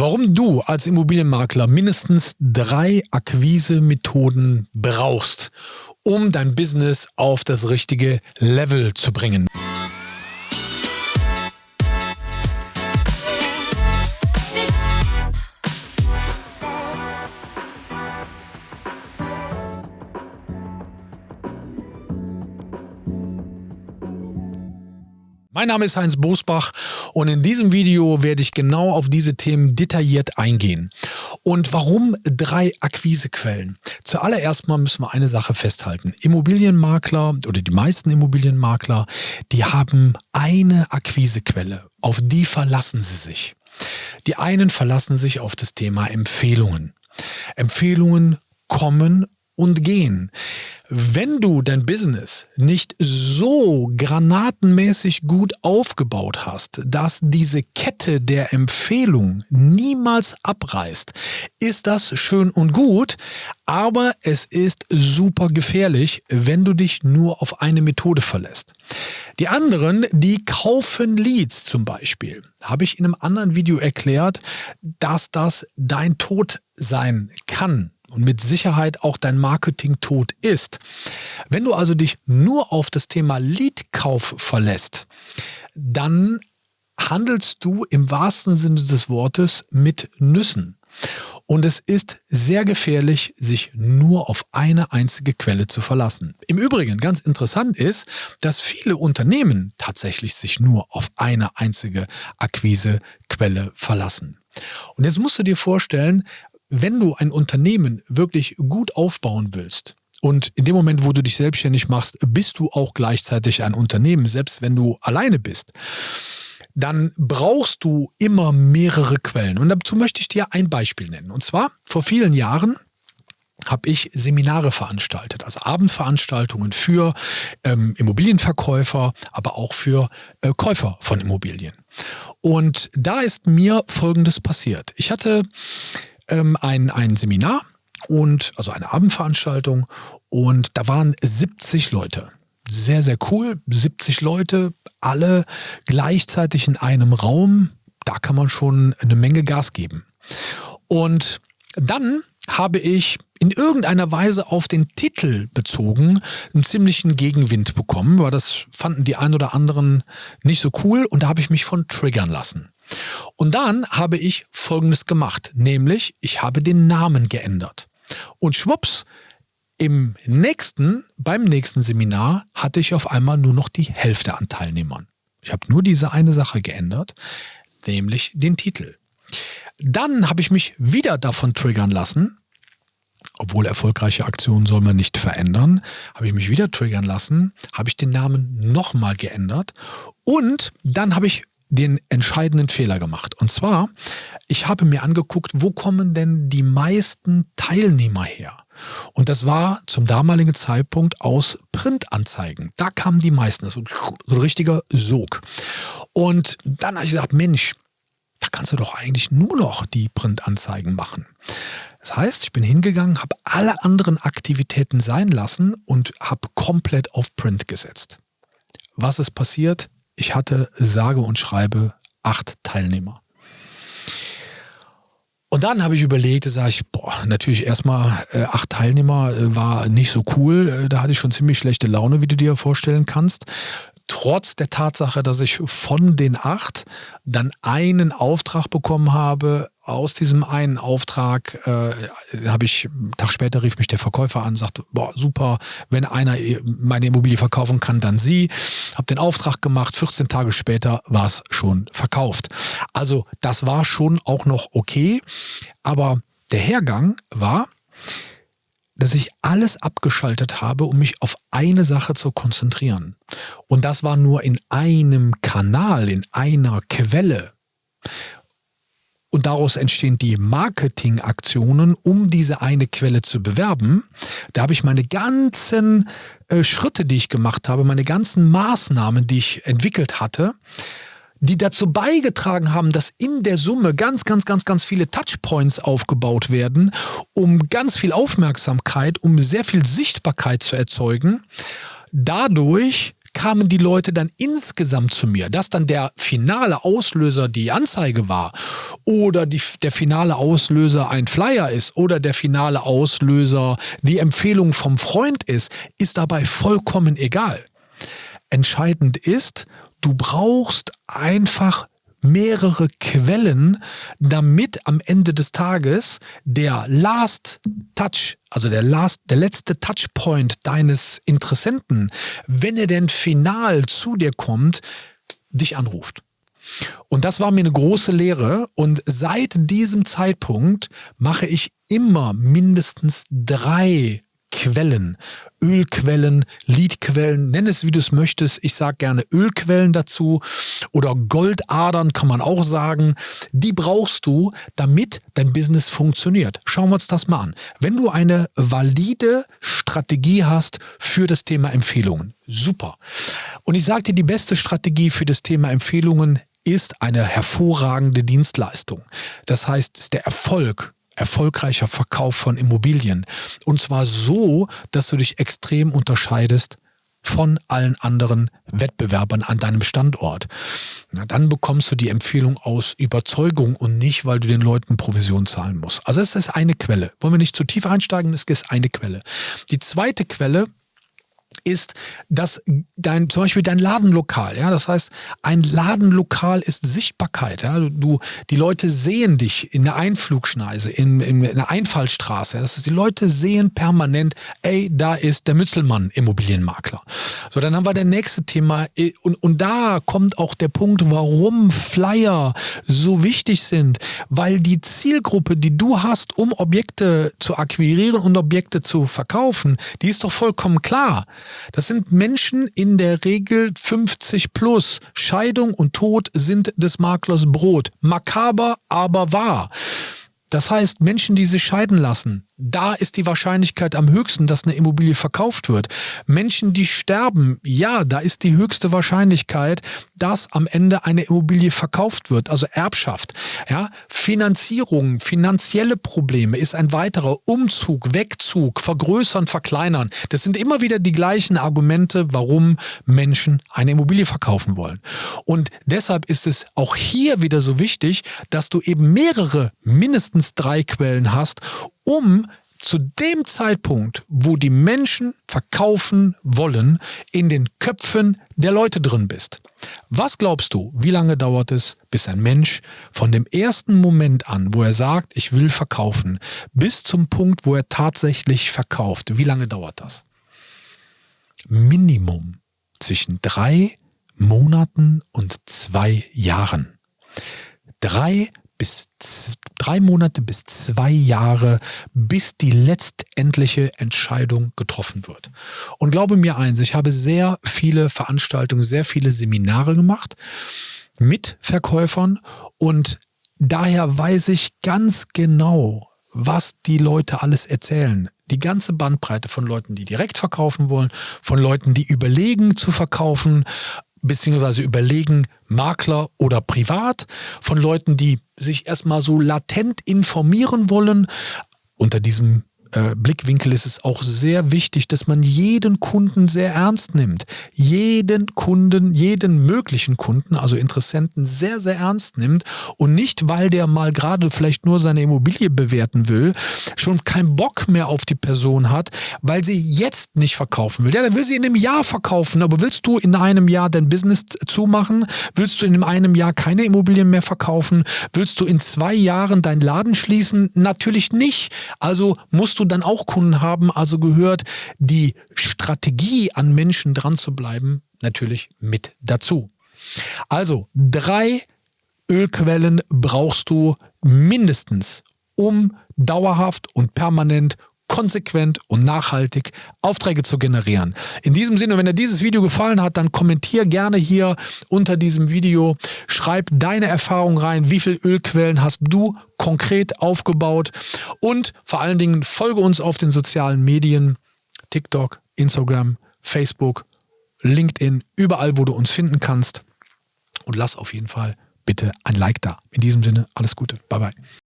Warum du als Immobilienmakler mindestens drei Akquise-Methoden brauchst, um dein Business auf das richtige Level zu bringen. Mein Name ist Heinz Bosbach und in diesem Video werde ich genau auf diese Themen detailliert eingehen. Und warum drei Akquisequellen? Zuallererst mal müssen wir eine Sache festhalten. Immobilienmakler oder die meisten Immobilienmakler, die haben eine Akquisequelle. Auf die verlassen sie sich. Die einen verlassen sich auf das Thema Empfehlungen. Empfehlungen kommen und gehen. Wenn du dein Business nicht so granatenmäßig gut aufgebaut hast, dass diese Kette der Empfehlung niemals abreißt, ist das schön und gut, aber es ist super gefährlich, wenn du dich nur auf eine Methode verlässt. Die anderen, die kaufen Leads zum Beispiel, habe ich in einem anderen Video erklärt, dass das dein Tod sein kann und mit Sicherheit auch dein Marketing tot ist. Wenn du also dich nur auf das Thema Leadkauf verlässt, dann handelst du im wahrsten Sinne des Wortes mit Nüssen. Und es ist sehr gefährlich, sich nur auf eine einzige Quelle zu verlassen. Im Übrigen, ganz interessant ist, dass viele Unternehmen tatsächlich sich nur auf eine einzige Akquisequelle verlassen. Und jetzt musst du dir vorstellen, wenn du ein Unternehmen wirklich gut aufbauen willst, und in dem Moment, wo du dich selbstständig machst, bist du auch gleichzeitig ein Unternehmen, selbst wenn du alleine bist, dann brauchst du immer mehrere Quellen. Und dazu möchte ich dir ein Beispiel nennen. Und zwar vor vielen Jahren habe ich Seminare veranstaltet, also Abendveranstaltungen für ähm, Immobilienverkäufer, aber auch für äh, Käufer von Immobilien. Und da ist mir Folgendes passiert. Ich hatte ähm, ein, ein Seminar und also eine Abendveranstaltung und da waren 70 Leute. Sehr, sehr cool. 70 Leute, alle gleichzeitig in einem Raum. Da kann man schon eine Menge Gas geben. Und dann habe ich in irgendeiner Weise auf den Titel bezogen einen ziemlichen Gegenwind bekommen, weil das fanden die ein oder anderen nicht so cool und da habe ich mich von triggern lassen. Und dann habe ich Folgendes gemacht, nämlich ich habe den Namen geändert. Und schwupps, im nächsten, beim nächsten Seminar hatte ich auf einmal nur noch die Hälfte an Teilnehmern. Ich habe nur diese eine Sache geändert, nämlich den Titel. Dann habe ich mich wieder davon triggern lassen, obwohl erfolgreiche Aktionen soll man nicht verändern, habe ich mich wieder triggern lassen, habe ich den Namen nochmal geändert und dann habe ich den entscheidenden Fehler gemacht. Und zwar, ich habe mir angeguckt, wo kommen denn die meisten Teilnehmer her? Und das war zum damaligen Zeitpunkt aus Printanzeigen. Da kamen die meisten, so ein richtiger Sog. Und dann habe ich gesagt, Mensch, da kannst du doch eigentlich nur noch die Printanzeigen machen. Das heißt, ich bin hingegangen, habe alle anderen Aktivitäten sein lassen und habe komplett auf Print gesetzt. Was ist passiert? Ich hatte sage und schreibe acht Teilnehmer. Und dann habe ich überlegt, sage ich, boah, natürlich erstmal äh, acht Teilnehmer äh, war nicht so cool. Äh, da hatte ich schon ziemlich schlechte Laune, wie du dir vorstellen kannst. Trotz der Tatsache, dass ich von den acht dann einen Auftrag bekommen habe, aus diesem einen Auftrag äh, habe ich, einen Tag später rief mich der Verkäufer an, sagte, boah, super, wenn einer meine Immobilie verkaufen kann, dann Sie. Habe den Auftrag gemacht, 14 Tage später war es schon verkauft. Also das war schon auch noch okay, aber der Hergang war, dass ich alles abgeschaltet habe, um mich auf eine Sache zu konzentrieren. Und das war nur in einem Kanal, in einer Quelle. Und daraus entstehen die Marketingaktionen, um diese eine Quelle zu bewerben. Da habe ich meine ganzen äh, Schritte, die ich gemacht habe, meine ganzen Maßnahmen, die ich entwickelt hatte, die dazu beigetragen haben, dass in der Summe ganz, ganz, ganz, ganz viele Touchpoints aufgebaut werden, um ganz viel Aufmerksamkeit, um sehr viel Sichtbarkeit zu erzeugen. Dadurch kamen die Leute dann insgesamt zu mir, dass dann der finale Auslöser die Anzeige war oder die, der finale Auslöser ein Flyer ist oder der finale Auslöser die Empfehlung vom Freund ist, ist dabei vollkommen egal. Entscheidend ist, du brauchst einfach mehrere Quellen, damit am Ende des Tages der Last Touch, also der Last, der letzte Touchpoint deines Interessenten, wenn er denn final zu dir kommt, dich anruft. Und das war mir eine große Lehre. Und seit diesem Zeitpunkt mache ich immer mindestens drei Quellen. Ölquellen, Liedquellen, nenn es wie du es möchtest. Ich sage gerne Ölquellen dazu oder Goldadern kann man auch sagen. Die brauchst du, damit dein Business funktioniert. Schauen wir uns das mal an. Wenn du eine valide Strategie hast für das Thema Empfehlungen, super. Und ich sage dir, die beste Strategie für das Thema Empfehlungen ist eine hervorragende Dienstleistung. Das heißt, der Erfolg erfolgreicher Verkauf von Immobilien. Und zwar so, dass du dich extrem unterscheidest von allen anderen Wettbewerbern an deinem Standort. Na, dann bekommst du die Empfehlung aus Überzeugung und nicht, weil du den Leuten Provision zahlen musst. Also es ist eine Quelle. Wollen wir nicht zu tief einsteigen, es ist eine Quelle. Die zweite Quelle ist, dass dein, zum Beispiel dein Ladenlokal, ja, das heißt, ein Ladenlokal ist Sichtbarkeit, ja, du, die Leute sehen dich in der Einflugschneise, in, in, in der Einfallstraße, das heißt, die Leute sehen permanent, ey, da ist der Mützelmann Immobilienmakler. So, dann haben wir das nächste Thema und, und da kommt auch der Punkt, warum Flyer so wichtig sind, weil die Zielgruppe, die du hast, um Objekte zu akquirieren und Objekte zu verkaufen, die ist doch vollkommen klar. Das sind Menschen in der Regel 50 plus. Scheidung und Tod sind des Maklers Brot. Makaber, aber wahr. Das heißt, Menschen, die sich scheiden lassen, da ist die Wahrscheinlichkeit am höchsten, dass eine Immobilie verkauft wird. Menschen, die sterben, ja, da ist die höchste Wahrscheinlichkeit, dass am Ende eine Immobilie verkauft wird, also Erbschaft. Ja, Finanzierung, finanzielle Probleme ist ein weiterer Umzug, Wegzug, vergrößern, verkleinern. Das sind immer wieder die gleichen Argumente, warum Menschen eine Immobilie verkaufen wollen. Und deshalb ist es auch hier wieder so wichtig, dass du eben mehrere, mindestens drei Quellen hast, um zu dem Zeitpunkt, wo die Menschen verkaufen wollen, in den Köpfen der Leute drin bist. Was glaubst du, wie lange dauert es, bis ein Mensch von dem ersten Moment an, wo er sagt, ich will verkaufen, bis zum Punkt, wo er tatsächlich verkauft? Wie lange dauert das? Minimum zwischen drei Monaten und zwei Jahren. Drei bis drei Monate bis zwei Jahre, bis die letztendliche Entscheidung getroffen wird. Und glaube mir eins, ich habe sehr viele Veranstaltungen, sehr viele Seminare gemacht mit Verkäufern und daher weiß ich ganz genau, was die Leute alles erzählen. Die ganze Bandbreite von Leuten, die direkt verkaufen wollen, von Leuten, die überlegen zu verkaufen, beziehungsweise überlegen, Makler oder privat, von Leuten, die sich erstmal so latent informieren wollen. Unter diesem äh, Blickwinkel ist es auch sehr wichtig, dass man jeden Kunden sehr ernst nimmt. Jeden Kunden, jeden möglichen Kunden, also Interessenten sehr, sehr ernst nimmt und nicht, weil der mal gerade vielleicht nur seine Immobilie bewerten will, schon keinen Bock mehr auf die Person hat, weil sie jetzt nicht verkaufen will. Ja, dann will sie in einem Jahr verkaufen, aber willst du in einem Jahr dein Business zumachen? Willst du in einem Jahr keine Immobilien mehr verkaufen? Willst du in zwei Jahren deinen Laden schließen? Natürlich nicht. Also musst du du dann auch Kunden haben, also gehört die Strategie an Menschen dran zu bleiben natürlich mit dazu. Also drei Ölquellen brauchst du mindestens, um dauerhaft und permanent konsequent und nachhaltig Aufträge zu generieren. In diesem Sinne, wenn dir dieses Video gefallen hat, dann kommentier gerne hier unter diesem Video. Schreib deine Erfahrung rein. Wie viele Ölquellen hast du konkret aufgebaut? Und vor allen Dingen folge uns auf den sozialen Medien. TikTok, Instagram, Facebook, LinkedIn, überall, wo du uns finden kannst. Und lass auf jeden Fall bitte ein Like da. In diesem Sinne, alles Gute. Bye bye.